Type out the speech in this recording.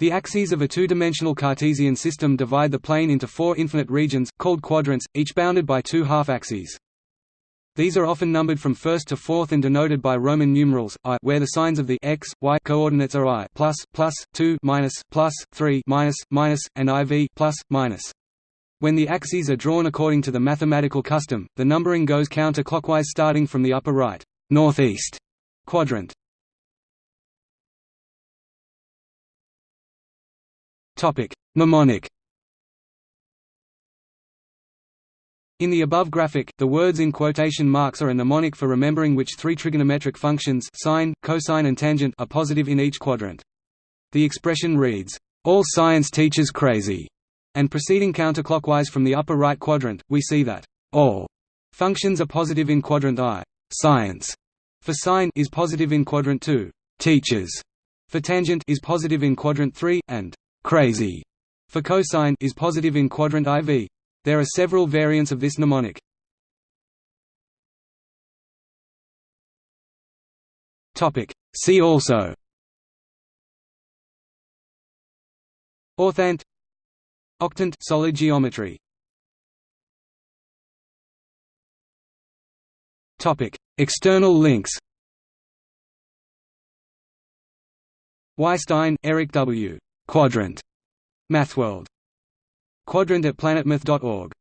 The axes of a two-dimensional Cartesian system divide the plane into four infinite regions, called quadrants, each bounded by two half-axes. These are often numbered from first to fourth and denoted by Roman numerals i, where the signs of the x, y coordinates are i plus, plus, 2 minus, plus, 3 minus, minus, and iv plus, minus. When the axes are drawn according to the mathematical custom, the numbering goes counterclockwise starting from the upper right northeast quadrant. Mnemonic. In the above graphic, the words in quotation marks are a mnemonic for remembering which three trigonometric functions sine, cosine and tangent are positive in each quadrant. The expression reads, "All science teachers crazy," and proceeding counterclockwise from the upper right quadrant, we see that all functions are positive in quadrant I. Science for sine is positive in quadrant 2. Teachers for tangent is positive in quadrant 3 and crazy for cosine is positive in quadrant IV. There are several variants of this mnemonic. Topic. See also Orthant Octant solid geometry Topic External links Weisstein, Eric W. Quadrant. MathWorld. Quadrant at planetmath.org